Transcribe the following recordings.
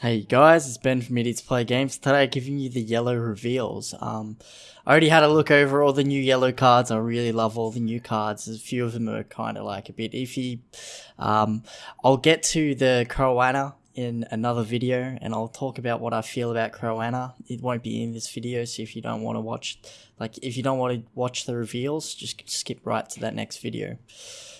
Hey guys, it's Ben from Idiots Play Games. Today I'm giving you the yellow reveals. Um, I already had a look over all the new yellow cards. I really love all the new cards. A few of them are kind of like a bit iffy. Um, I'll get to the Crowana in another video and I'll talk about what I feel about Crowana. It won't be in this video, so if you don't want to watch, like if you don't want to watch the reveals, just skip right to that next video.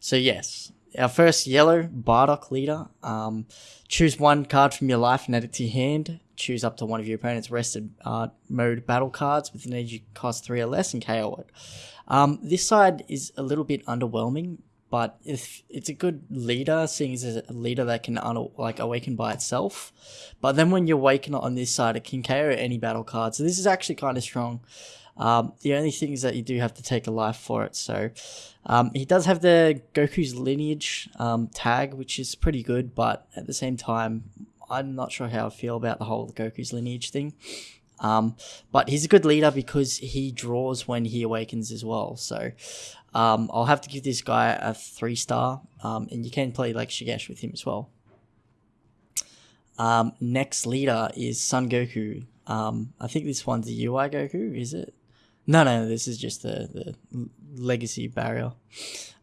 So yes, our first yellow Bardock leader. Um, choose one card from your life and add it to your hand. Choose up to one of your opponent's rested uh, mode battle cards with an energy cost three or less and KO it. Um, this side is a little bit underwhelming, but if it's a good leader, seeing as a leader that can like awaken by itself. But then when you awaken on this side, it can KO any battle card. So this is actually kind of strong. Um, the only thing is that you do have to take a life for it. So um, he does have the Goku's lineage um, tag, which is pretty good, but at the same time, I'm not sure how I feel about the whole Goku's lineage thing. Um, but he's a good leader because he draws when he awakens as well. So um, I'll have to give this guy a three star, um, and you can play like Shugesh with him as well. Um, next leader is Son Goku. Um, I think this one's a UI Goku, is it? No, no, this is just the, the legacy barrier.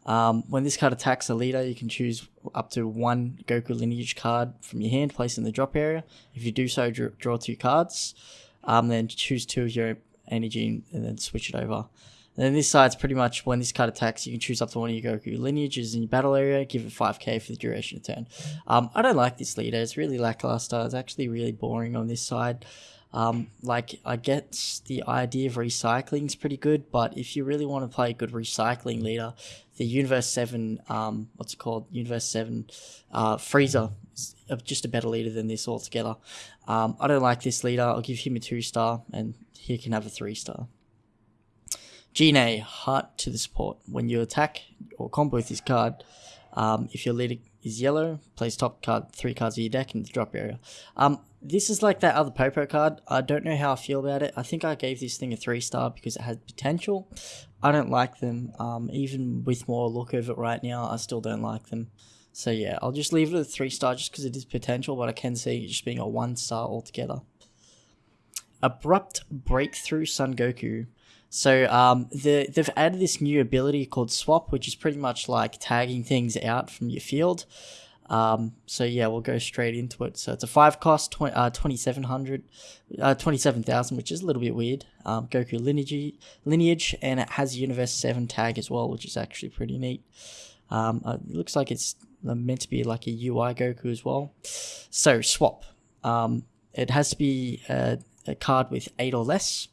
Um, when this card attacks a leader, you can choose up to one Goku lineage card from your hand, place in the drop area. If you do so, draw, draw two cards. Um, then choose two of your energy and then switch it over. And then this side's pretty much when this card attacks, you can choose up to one of your Goku lineages in your battle area, give it 5k for the duration of turn. Um, I don't like this leader, it's really lackluster, it's actually really boring on this side. Um, like I get the idea of recycling is pretty good, but if you really want to play a good recycling leader, the Universe Seven, um, what's it called? Universe Seven, uh, Frieza is just a better leader than this altogether. Um, I don't like this leader. I'll give him a two star, and he can have a three star. Gene, heart to the support. When you attack or combo with this card, um, if your leader is yellow, place top card three cards of your deck in the drop area. Um, this is like that other Popo card. I don't know how I feel about it. I think I gave this thing a three star because it had potential. I don't like them. Um, even with more look of it right now, I still don't like them. So yeah, I'll just leave it a three star just because it is potential, but I can see it just being a one star altogether. Abrupt Breakthrough Son Goku. So um, the, they've added this new ability called Swap, which is pretty much like tagging things out from your field. Um, so yeah, we'll go straight into it. So it's a five cost, 20, uh, 2700, uh, 27,000, which is a little bit weird. Um, Goku lineage, lineage, and it has Universe 7 tag as well, which is actually pretty neat. Um, uh, it looks like it's meant to be like a UI Goku as well. So swap. Um, it has to be a, a card with eight or less.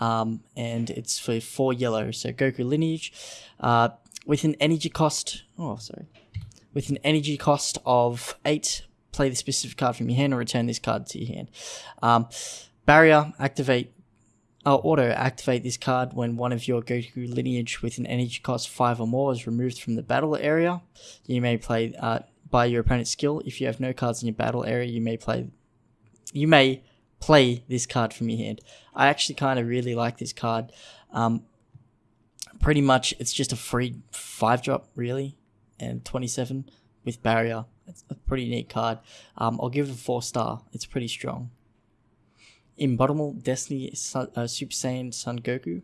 Um, and it's for four yellow. So Goku lineage, uh, with an energy cost. Oh, sorry with an energy cost of 8. Play the specific card from your hand or return this card to your hand. Um, barrier, activate, uh, auto activate this card when one of your Goku lineage with an energy cost 5 or more is removed from the battle area. You may play uh, by your opponent's skill. If you have no cards in your battle area, you may play. You may play this card from your hand. I actually kind of really like this card. Um, pretty much, it's just a free five drop, really and 27 with barrier. It's a pretty neat card. Um, I'll give it a four star. It's pretty strong. In Inbottomable Destiny Sun, uh, Super Saiyan Son Goku.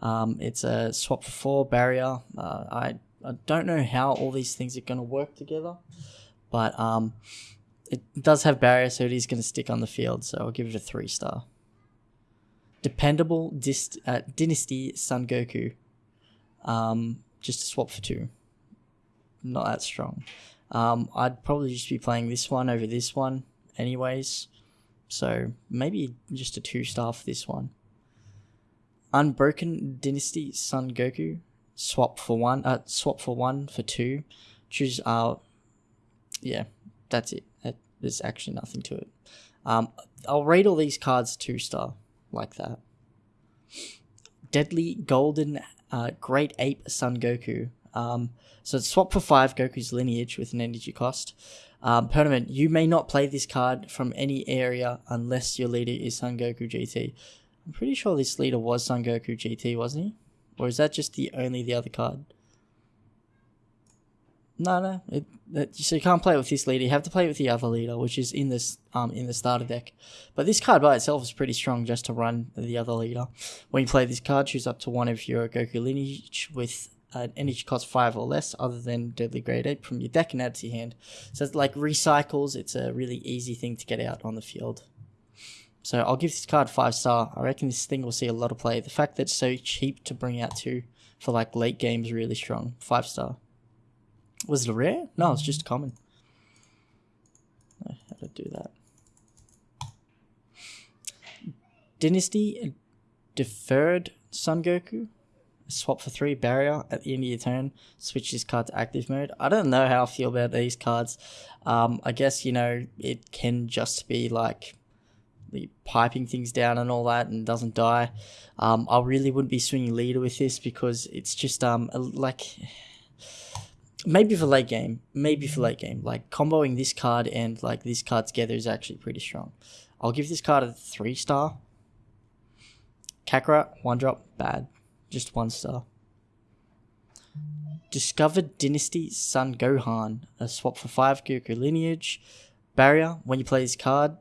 Um, it's a swap for four barrier. Uh, I I don't know how all these things are going to work together, but um, it does have barrier, so it is going to stick on the field. So I'll give it a three star. Dependable Dist- uh, Dynasty Son Goku. Um, just a swap for two not that strong. Um, I'd probably just be playing this one over this one, anyways. So maybe just a two star for this one. Unbroken Dynasty Son Goku. Swap for one. Uh, swap for one for two. Choose. Uh, yeah, that's it. There's actually nothing to it. Um, I'll rate all these cards two star like that. Deadly Golden uh, Great Ape Son Goku. Um, so swap for five Goku's lineage with an energy cost. Um, Permanent, you may not play this card from any area unless your leader is Son Goku GT. I'm pretty sure this leader was Son Goku GT, wasn't he? Or is that just the only the other card? No, no. It, it, so you can't play it with this leader. You have to play it with the other leader, which is in this um in the starter deck. But this card by itself is pretty strong just to run the other leader. When you play this card, choose up to one of your Goku lineage with an energy cost five or less, other than Deadly Great Ape, from your deck and add to your hand. So it's like recycles. It's a really easy thing to get out on the field. So I'll give this card five star. I reckon this thing will see a lot of play. The fact that it's so cheap to bring out too for like late games really strong. Five star. Was it a rare? No, it's just common. how to do that? Dynasty Deferred Son Goku. Swap for three barrier at the end of your turn. Switch this card to active mode. I don't know how I feel about these cards. Um, I guess you know it can just be like piping things down and all that and doesn't die. Um, I really wouldn't be swinging leader with this because it's just um like maybe for late game, maybe for late game. Like comboing this card and like this card together is actually pretty strong. I'll give this card a three star. Kakarot, one drop, bad. Just one star. Discovered Dynasty Son Gohan, a swap for five Goku lineage. Barrier, when you play this card,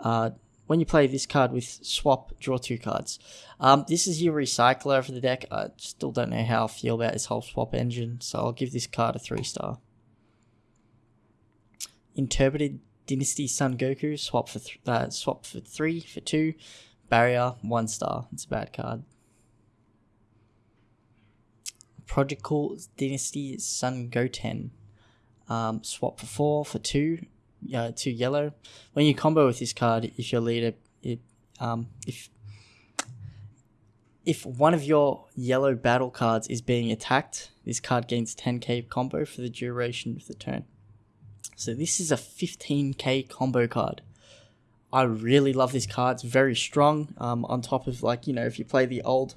uh, when you play this card with swap, draw two cards. Um, this is your recycler for the deck. I still don't know how I feel about this whole swap engine, so I'll give this card a three star. Interpreted Dynasty Son Goku, swap for uh, swap for three for two, barrier one star. It's a bad card. Prodigal Dynasty Son Goten, um, swap for four for two, uh, two yellow. When you combo with this card, if your leader, it, um, if if one of your yellow battle cards is being attacked, this card gains 10k combo for the duration of the turn. So this is a 15k combo card. I really love this card. It's very strong. Um, on top of like you know, if you play the old,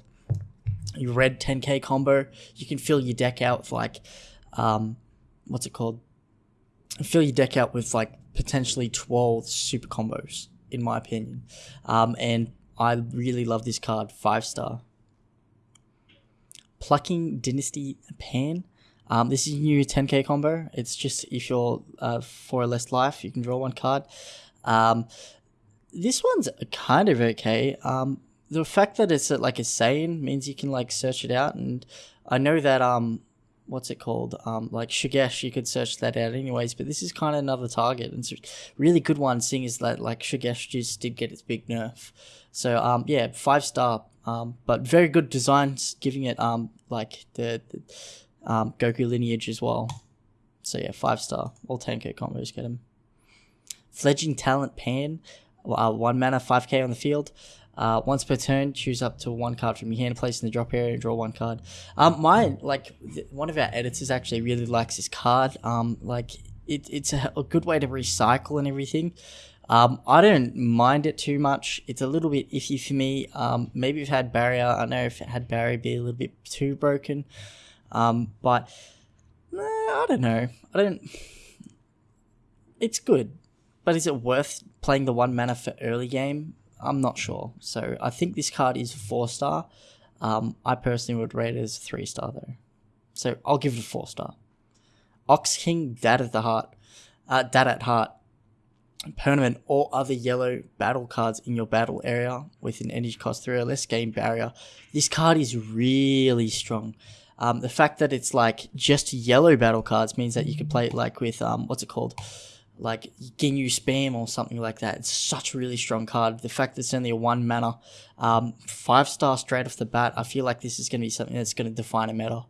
you red 10k combo, you can fill your deck out with like, um, what's it called? Fill your deck out with like potentially 12 super combos, in my opinion. Um, and I really love this card, 5 star. Plucking Dynasty Pan. Um, this is your new 10k combo. It's just if you're uh, for a less life, you can draw one card. Um, this one's kind of okay. Um, the fact that it's like a Saiyan means you can like search it out, and I know that um what's it called? Um, like Shugesh, you could search that out anyways, but this is kind of another target. And it's a really good one, seeing as that like Shugesh just did get its big nerf. So um, yeah, five star. Um, but very good designs, giving it um like the, the um, Goku lineage as well. So yeah, five star. All 10k combos get him. Fledging talent Pan, uh, one mana, 5k on the field. Uh, once per turn, choose up to one card from your hand, place in the drop area, and draw one card. Um, mine, like one of our editors actually really likes this card. Um, like it, it's a, a good way to recycle and everything. Um, I don't mind it too much. It's a little bit iffy for me. Um, maybe if it had barrier, I don't know if it had barrier, be a little bit too broken. Um, but nah, I don't know. I don't. It's good, but is it worth playing the one mana for early game? I'm not sure. So I think this card is four star. Um, I personally would rate it as three star though. So I'll give it a four star. Ox King, Dad at the Heart, uh, Dad at Heart. Permanent or other yellow battle cards in your battle area with an energy cost three or less game barrier. This card is really strong. Um, the fact that it's like just yellow battle cards means that you can play it like with um, what's it called? Like Ginyu Spam or something like that. It's such a really strong card. The fact that it's only a one mana, um, five star straight off the bat, I feel like this is going to be something that's going to define a meta.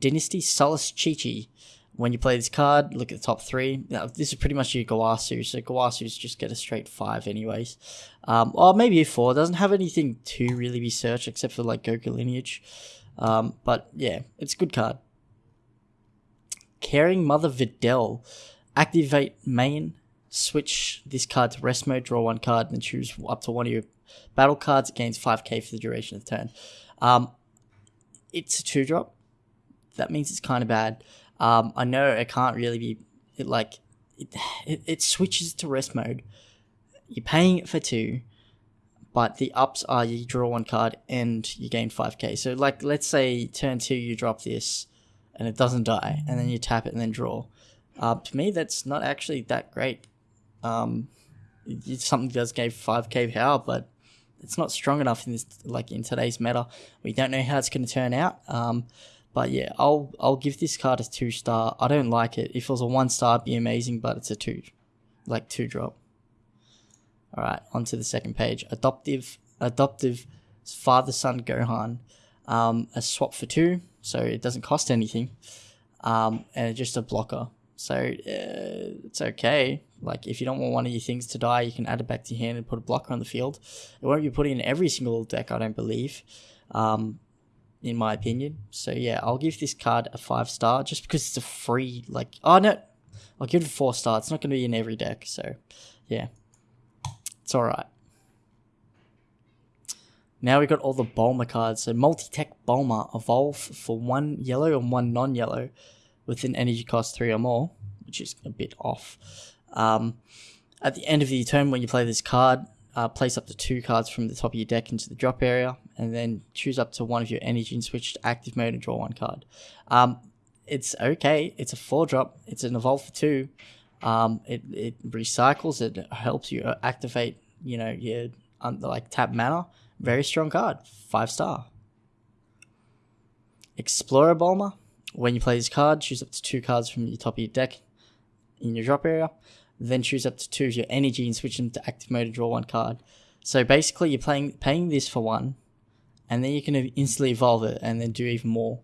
Dynasty Solace Chi-Chi. When you play this card, look at the top three. Now, this is pretty much your Gowasu, so Gowasu's just get a straight five anyways. Um, or maybe a four. Doesn't have anything to really be searched except for like Goku lineage. Um, but yeah, it's a good card. Caring Mother Videl. Activate main, switch this card to rest mode, draw one card, and choose up to one of your battle cards. It gains 5k for the duration of the turn. Um, it's a two drop. That means it's kind of bad. Um, I know it can't really be it like it, it, it switches to rest mode. You're paying it for two, but the ups are you draw one card and you gain 5k. So like let's say turn two you drop this and it doesn't die, and then you tap it and then draw. Uh, to me, that's not actually that great. Um, something does give 5k power, but it's not strong enough in this like in today's meta. We don't know how it's going to turn out. Um, but yeah, I'll I'll give this card a two star. I don't like it. If it was a one star, it'd be amazing, but it's a two, like two drop. All right, onto the second page. Adoptive adoptive father son Gohan, um, a swap for two, so it doesn't cost anything, um, and just a blocker. So uh, it's okay. Like if you don't want one of your things to die, you can add it back to your hand and put a blocker on the field. It won't be put in every single deck, I don't believe, um, in my opinion. So yeah, I'll give this card a five star just because it's a free. Like oh no, I'll give it a four star. It's not going to be in every deck, so yeah, it's all right. Now we got all the Bulma cards. So multi-tech Bulma evolve for one yellow and one non-yellow with an energy cost three or more, which is a bit off. Um, at the end of the turn, when you play this card, uh, place up to two cards from the top of your deck into the drop area, and then choose up to one of your energy and switch to active mode and draw one card. Um, it's okay. It's a four drop. It's an evolve for two. Um, it, it recycles. It helps you activate. You know your um, like tap mana. Very strong card. Five star. Explorer Bulma. When you play this card, choose up to two cards from the top of your deck in your drop area. Then choose up to two of your energy and switch them to active mode to draw one card. So basically, you're playing paying this for one, and then you can instantly evolve it and then do even more.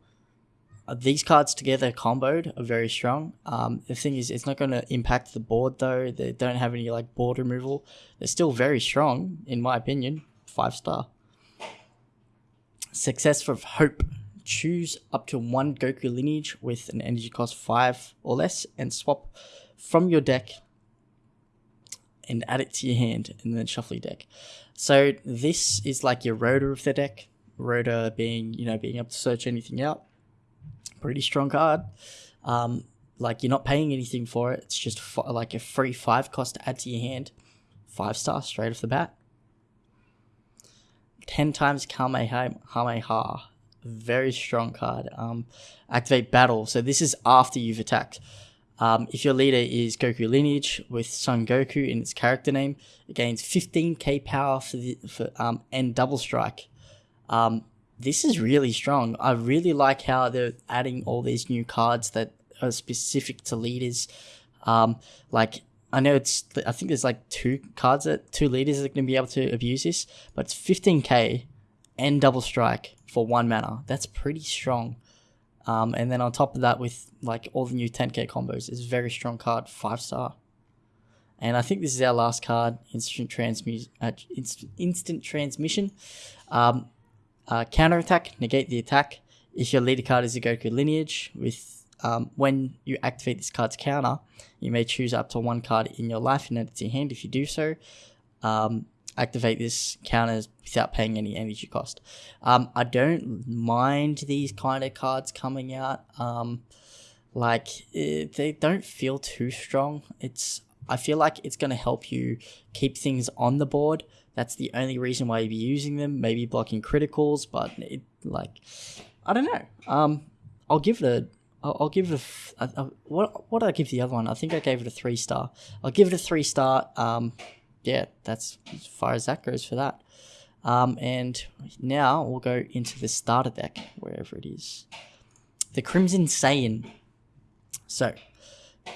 Uh, these cards together comboed are very strong. Um, the thing is, it's not going to impact the board though. They don't have any like board removal. They're still very strong, in my opinion. Five star. Success for Hope. Choose up to one Goku lineage with an energy cost five or less, and swap from your deck and add it to your hand and then shuffle your deck. So this is like your rotor of the deck. Rotor being, you know, being able to search anything out. Pretty strong card. Um, like you're not paying anything for it. It's just like a free five cost to add to your hand. Five star straight off the bat. Ten times Kamehameha. Very strong card. Um, activate battle. So this is after you've attacked. Um, if your leader is Goku lineage with Son Goku in its character name, it gains 15k power for the for um and double strike. Um, this is really strong. I really like how they're adding all these new cards that are specific to leaders. Um, like I know it's I think there's like two cards that two leaders are going to be able to abuse this, but it's 15k and double strike for one mana. That's pretty strong. Um, and then on top of that, with like all the new 10k combos, it's very strong card, five star. And I think this is our last card, instant transmission. Uh, inst- instant transmission. Um, uh, counter attack, negate the attack. If your leader card is a Goku lineage, with um, when you activate this card's counter, you may choose up to one card in your life and your hand. If you do so, um, activate this counters without paying any energy cost. Um, I don't mind these kind of cards coming out. Um, like it, eh, they don't feel too strong. It's I feel like it's going to help you keep things on the board. That's the only reason why you'd be using them. Maybe blocking criticals, but it like I don't know. Um, I'll give it a. I'll, I'll give it a, a, a what what did I give the other one? I think I gave it a three star. I'll give it a three star. Um, yeah, that's as far as that goes for that. Um, and now we'll go into the starter deck, wherever it is. The Crimson Saiyan. So,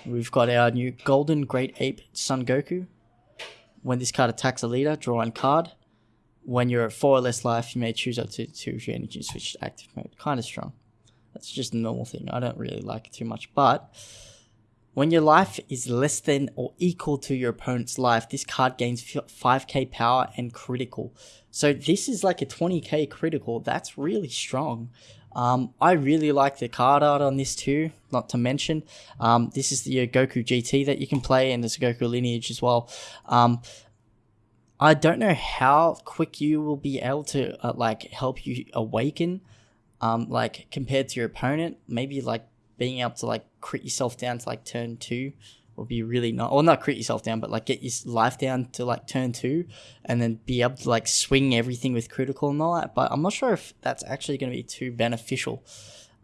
we've got our new Golden Great Ape Son Goku. When this card attacks a leader, draw one card. When you're at 4 or less life, you may choose up to 2 of your energy switch to active mode. Kind of strong. That's just a normal thing. I don't really like it too much, but when your life is less than or equal to your opponent's life, this card gains 5k power and critical. So this is like a 20k critical. That's really strong. Um, I really like the card art on this too, not to mention. Um, this is the uh, Goku GT that you can play, and there's a Goku lineage as well. Um, I don't know how quick you will be able to uh, like help you awaken, um, like compared to your opponent. Maybe like being able to like crit yourself down to like turn two would be really not or not crit yourself down but like get your life down to like turn two and then be able to like swing everything with critical and all that but i'm not sure if that's actually going to be too beneficial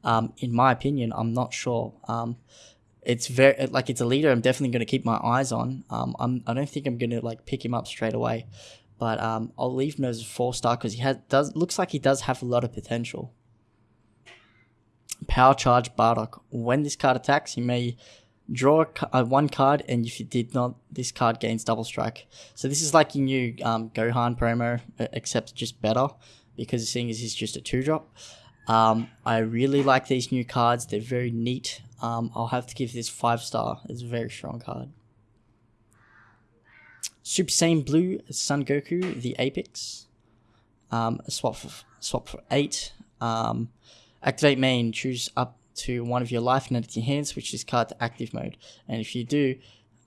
Um, in my opinion, I'm not sure. Um, it's very like it's a leader. I'm definitely going to keep my eyes on. Um, I'm I don't think I'm going to like pick him up straight away, but um, I'll leave him as a four star because he has does looks like he does have a lot of potential. Power Charge Bardock. When this card attacks, you may draw a, uh, one card, and if you did not, this card gains double strike. So this is like your new um, Gohan promo, except just better, because seeing as he's just a two drop. Um, I really like these new cards. They're very neat. Um, I'll have to give this five star. It's a very strong card. Super Saiyan Blue Son Goku, the Apex. Um, swap for swap for eight. Um, activate main. Choose up to one of your life and add hands, which this card to active mode. And if you do,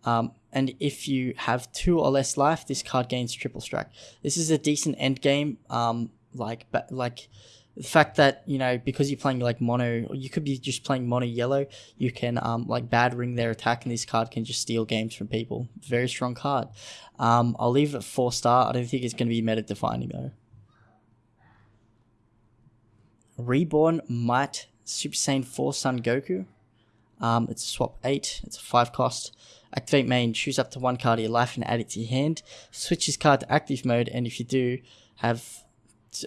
um, and if you have two or less life, this card gains triple strike. This is a decent end game. Um, like like the fact that you know because you're playing like mono or you could be just playing mono yellow you can um like bad ring their attack and this card can just steal games from people very strong card um i'll leave it four star i don't think it's going to be meta defining though reborn might super saiyan 4 son goku um it's a swap 8 it's a 5 cost activate main choose up to one card of your life and add it to your hand switch this card to active mode and if you do have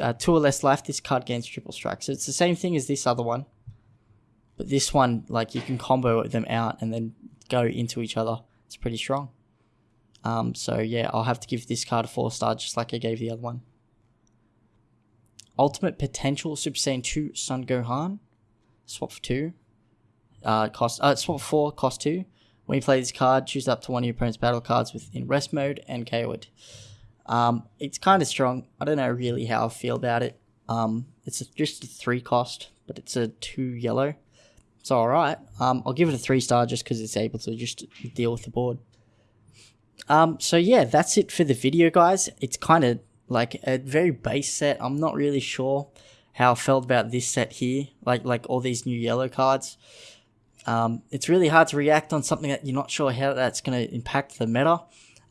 uh, two or less life, this card gains triple strike. So it's the same thing as this other one. But this one, like, you can combo them out and then go into each other. It's pretty strong. Um, so yeah, I'll have to give this card a 4 star just like I gave the other one. Ultimate Potential Super Saiyan 2 Son Gohan. Swap for 2. Uh, cost, uh, swap 4, cost 2. When you play this card, choose up to one of your opponent's battle cards within rest mode and KO it. Um, it's kind of strong. I don't know really how I feel about it. Um, it's a, just a three cost, but it's a two yellow. It's all right. Um, I'll give it a three star just because it's able to just deal with the board. Um, so yeah, that's it for the video, guys. It's kind of like a very base set. I'm not really sure how I felt about this set here, like like all these new yellow cards. Um, it's really hard to react on something that you're not sure how that's going to impact the meta.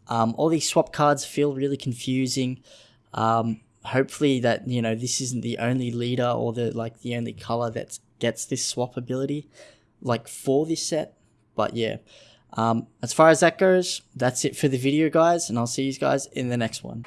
Um, all these swap cards feel really confusing. Um, hopefully that you know this isn't the only leader or the like the only color that gets this swap ability, like for this set. But yeah, um, as far as that goes, that's it for the video, guys, and I'll see you guys in the next one.